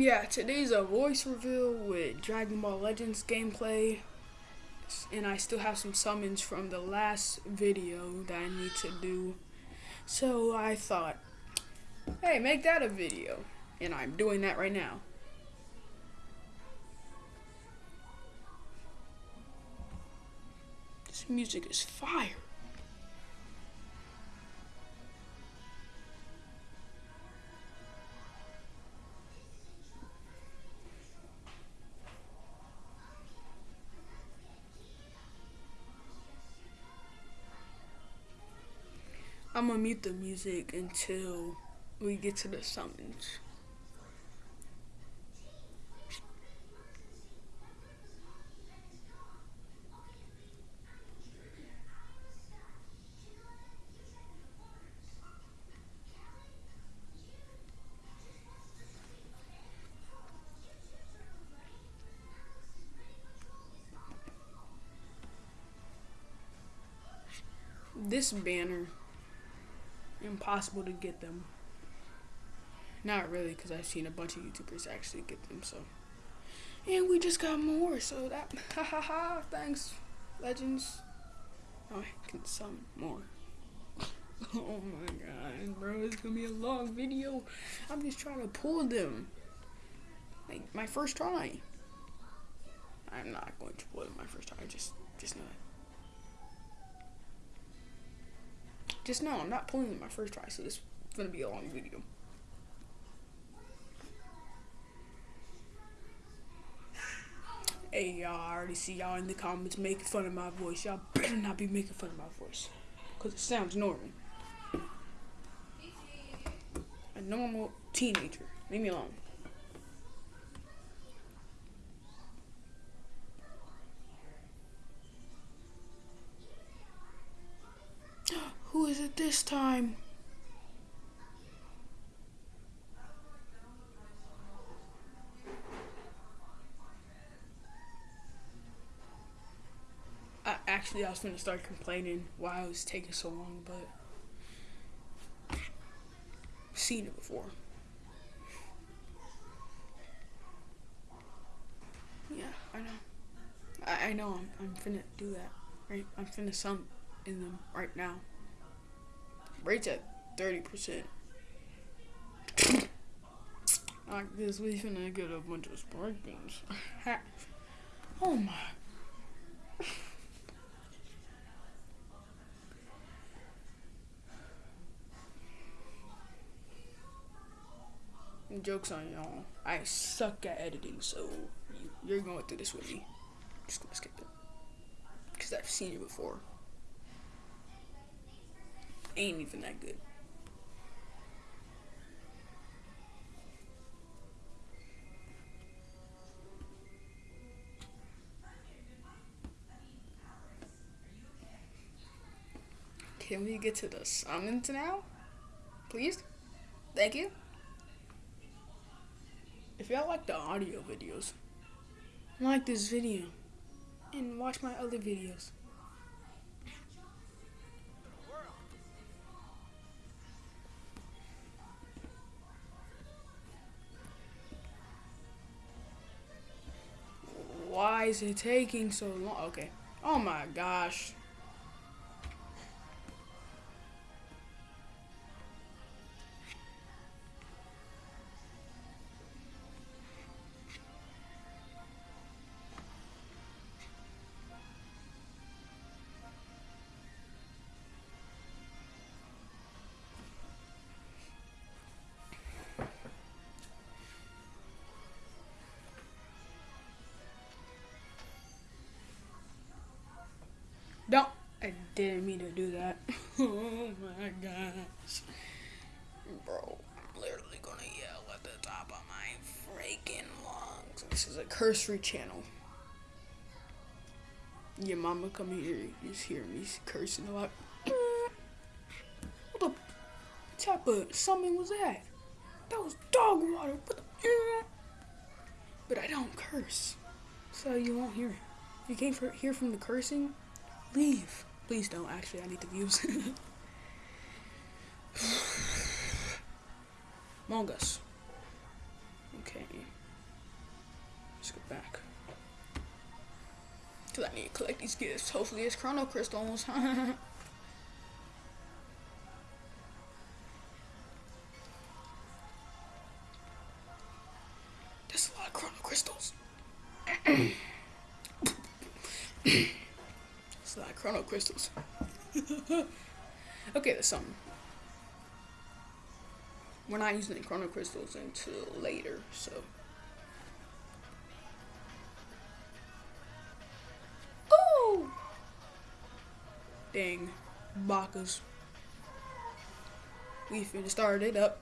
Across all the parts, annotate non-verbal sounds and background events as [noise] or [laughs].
Yeah, today's a voice reveal with Dragon Ball Legends gameplay. And I still have some summons from the last video that I need to do. So I thought, hey, make that a video. And I'm doing that right now. This music is fire. I'm gonna mute the music until we get to the summons. This banner impossible to get them. Not really, because I've seen a bunch of YouTubers actually get them, so. And we just got more, so that, [laughs] ha ha ha, thanks, Legends. Oh, I can some more. [laughs] oh my god, bro, it's gonna be a long video. I'm just trying to pull them. Like, my first try. I'm not going to pull them my first try, just, just know that. Just know I'm not pulling my first try, so this is gonna be a long video. Hey y'all, I already see y'all in the comments making fun of my voice. Y'all better not be making fun of my voice. Cause it sounds normal. A normal teenager. Leave me alone. Is it this time? Actually, I was gonna start complaining why it was taking so long, but seen it before. Yeah, I know. I, I know. I'm, I'm finna do that. Right? I'm finna sum in them right now. Rates at 30%. like this, we finna get a bunch of sparkings. [laughs] oh my. Joke's on y'all. I suck at editing, so you're going through this with me. Just gonna skip it. Because I've seen it before ain't even that good. Can we get to the summons now? Please? Thank you. If y'all like the audio videos, like this video and watch my other videos. Is it taking so long? Okay. Oh my gosh. Didn't mean to do that. [laughs] oh my gosh. Bro, I'm literally gonna yell at the top of my freaking lungs. This is a cursory channel. Your mama come here, you just hear me cursing a lot. What the type of something was that? That was dog water. But I don't curse. So you won't hear it. You can't hear from the cursing, Leave. Please don't. Actually, I need the views. Among Us. Okay. Let's go back. Cause I need to collect these gifts. Hopefully it's chrono crystals. That's a lot of chrono crystals. It's a chrono crystals. [laughs] okay, that's something. We're not using the chrono crystals until later, so. Oh! Dang. Bakas. We finna start it up.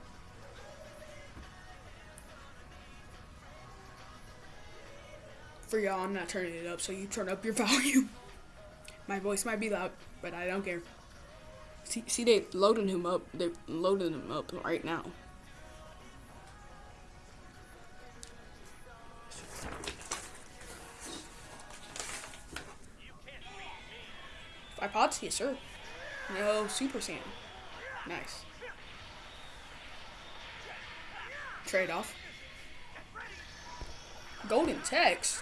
For y'all, I'm not turning it up, so you turn up your [laughs] volume. My voice might be loud, but I don't care. See, see they loading him up. They're loading him up right now. Five pods? Yes, sir. No Super Saiyan. Nice. Trade off. Golden text.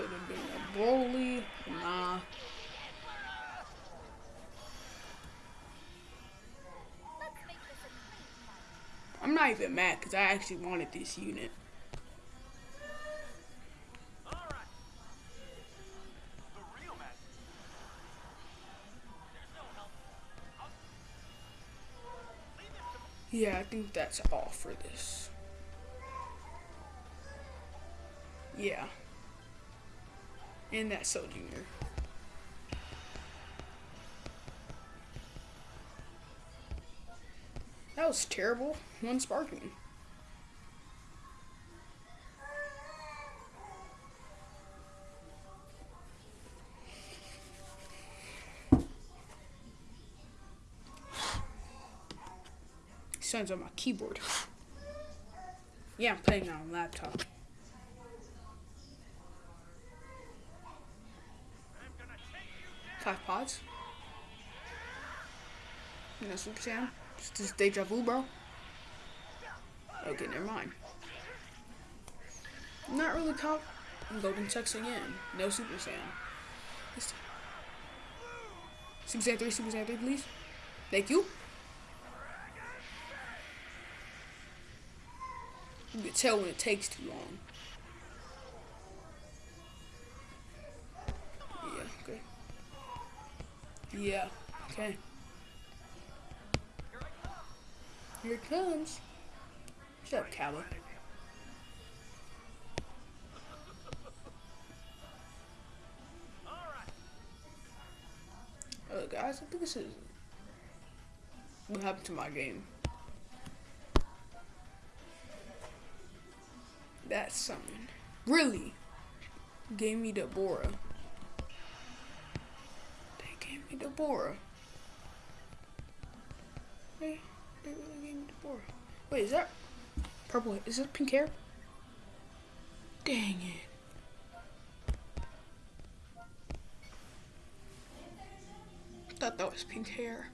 Could have been a Broly. Nah. I'm not even mad because I actually wanted this unit. Yeah, I think that's all for this. Yeah. And that's so junior. That was terrible. One sparking. Sounds on my keyboard. Yeah, I'm playing on laptop. Five pods. No Super Saiyan. It's just deja vu, bro. Okay, never mind. Not really caught. Golden Text again. No Super Saiyan. Super Saiyan 3, Super Saiyan 3, please. Thank you. You can tell when it takes too long. Yeah, okay. Here it comes. Shut up, Cabba. Uh, guys, I think this is what happened to my game. That's something. Really? Gave me Dabura. They Dabura. Wait, is that purple? Is that pink hair? Dang it. thought that was pink hair.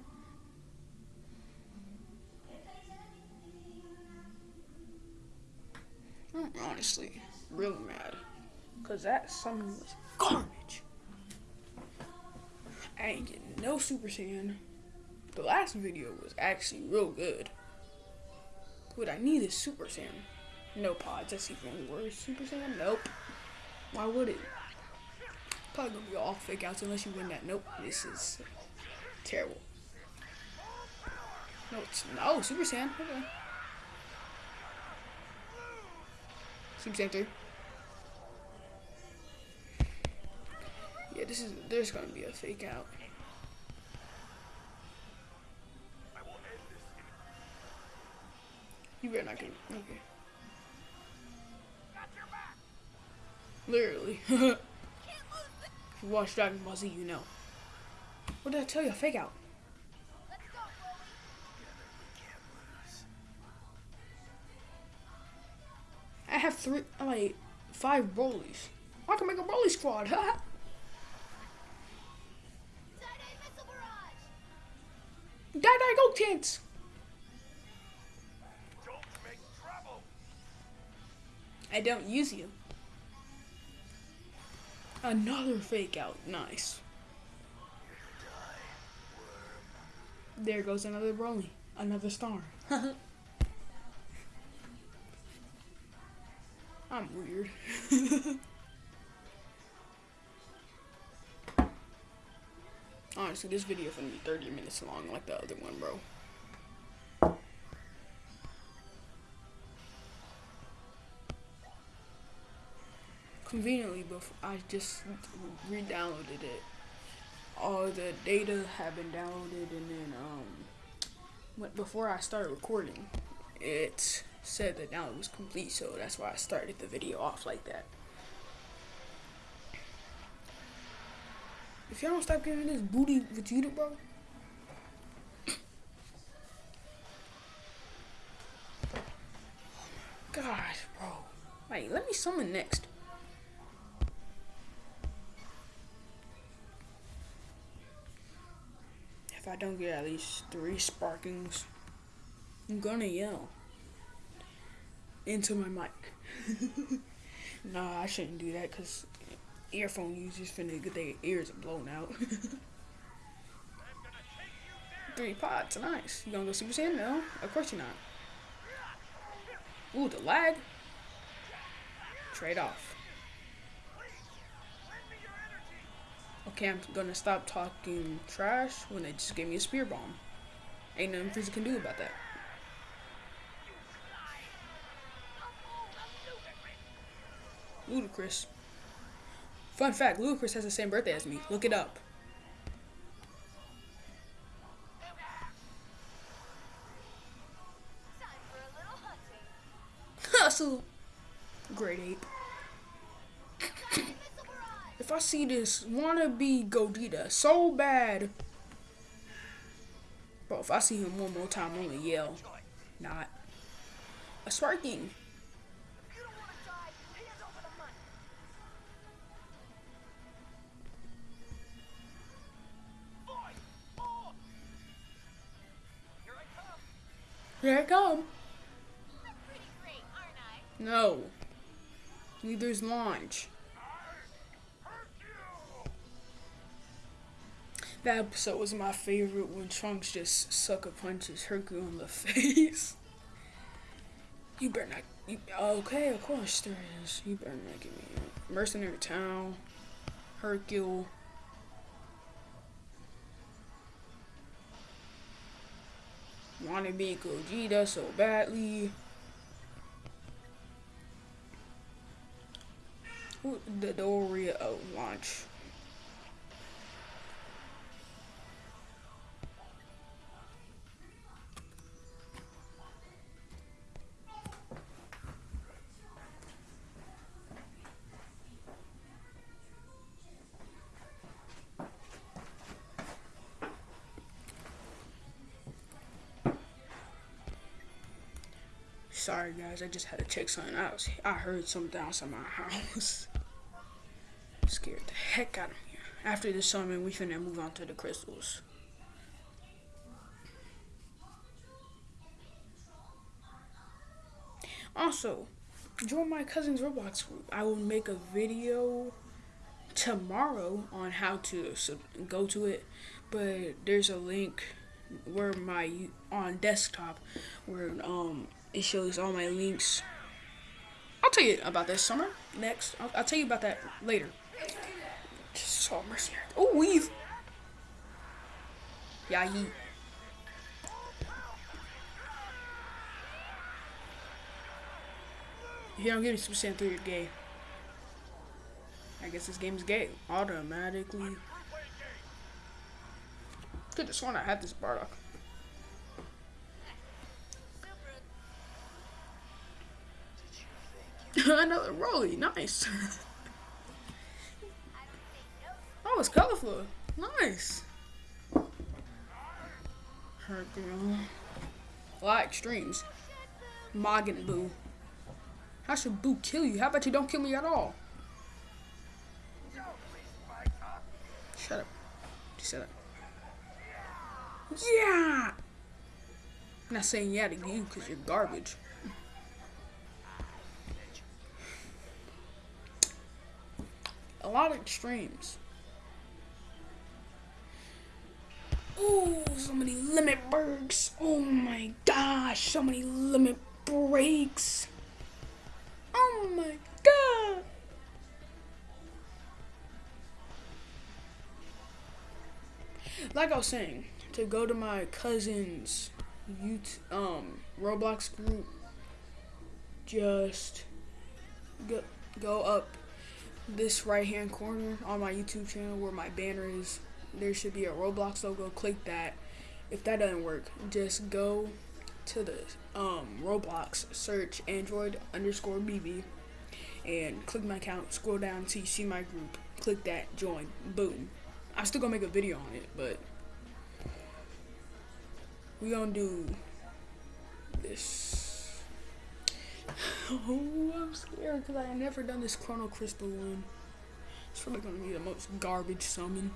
I'm honestly really mad. Because that summon was garbage. I ain't getting no Super Saiyan. The last video was actually real good. What I need is Super Saiyan. No pods, that's even worse. Super Saiyan? Nope. Why would it? Probably gonna be all fake outs unless you win that. Nope, this is terrible. No, it's no oh, Super Saiyan. Okay. Super Saiyan 3. Yeah, this is there's gonna be a fake out. You better not get okay. Literally. if [laughs] you watch Dragon Ball Z, you know. What did I tell you? Fake out. I have three, like, five Broly's. I can make a Broly squad. [laughs] huh? Die, die, go, kids. I don't use you. Another fake out. Nice. There goes another Broly. Another star. [laughs] I'm weird. [laughs] Honestly, this video is gonna be 30 minutes long like the other one, bro. Conveniently, before I just re-downloaded it. All the data had been downloaded, and then um, before I started recording, it said that now it was complete, so that's why I started the video off like that. If y'all don't stop giving this booty Vegeta, bro. [coughs] Gosh, bro. Wait, let me summon next. I don't get at least three sparkings, I'm gonna yell into my mic. [laughs] nah, I shouldn't do that because earphone users finna get their ears blown out. [laughs] Three pots, nice. You gonna go Super Saiyan? No, of course you're not. Ooh, the lag. Trade off. Okay, I'm gonna stop talking trash when they just gave me a Spirit Bomb. Ain't nothing Frieza can do about that. Ludicrous. Fun fact, Ludacris has the same birthday as me. Look it up. [laughs] Hustle. Grade 8. See this wannabe Gogeta so bad. Bro, if I see him one more time, I'm gonna yell. Not. A sparking. Here I come. Great, no. Neither's launch. That episode was my favorite when Trunks just sucker punches Hercule in the [laughs] face. you better not. You, okay, of course there is. You better not give me Mercenary Tao, Hercule. want to be Gogeta so badly. The Doria of launch. Sorry guys, I just had to check something out. I heard something outside my [laughs] house. Scared the heck out of me. After this summon, we finna move on to the crystals. Also, join my cousin's Roblox group. I will make a video tomorrow on how to go to it, but there's a link where my on desktop where um it shows all my links. I'll tell you about this summer next. I'll, I'll tell you about that later. Just mercenary. Oh, weave. Yeah, he. If you don't get me Super Saiyan 3, you're gay. I guess this game is gay. Automatically. Could have sworn I had this Bardock. [laughs] Another Broly, nice. oh, it's colorful. Nice. Hurt girl. A lot of extremes. Majin Buu. How should Boo kill you? How about you don't kill me at all? Shut up. Just shut up. Yeah! I'm not saying yeah to you because you're garbage. A lot of extremes. Oh, so many limit breaks. Oh my gosh, so many limit breaks. Oh my god. Like I was saying, to go to my cousin's YouTube, um, Roblox group, just go, go up this right hand corner on my YouTube channel where my banner is. There should be a Roblox logo. Click that. If that doesn't work, just go to the um, Roblox, search Android underscore BB, and click my account. Scroll down until you see my group. Click that, join. Boom. I'm still gonna make a video on it, but we gonna do this. [laughs] Oh, I'm scared because I never done this Chrono Crystal one. It's probably gonna be the most garbage summon.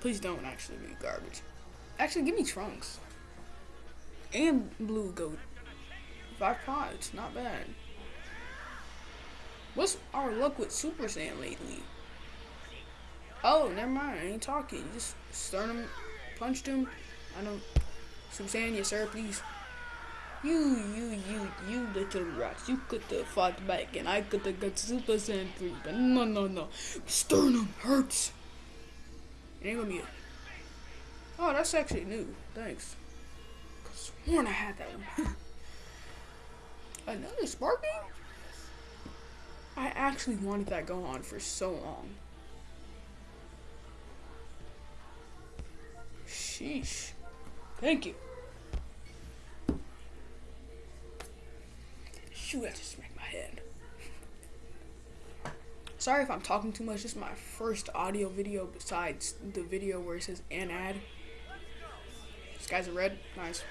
Please don't actually be garbage. Actually, give me Trunks. And Blue Goat. Five pods, not bad. What's our luck with Super Saiyan lately? Oh, never mind. I ain't talking. Just stun him, punched him. I don't. Super Saiyan, yes sir, please. You, you, you, you little rats. You could have fought back and I could have got Super Saiyan 3. But no, no, no. Sternum hurts. It ain't gonna be it. Oh, that's actually new. Thanks. Cause sworn I had that one. [laughs] Another Sparking? I actually wanted that go on for so long. Sheesh. Thank you. Shoot, I just smacked my head. Sorry if I'm talking too much. This is my first audio video besides the video where it says an ad. This guy's a red. Nice.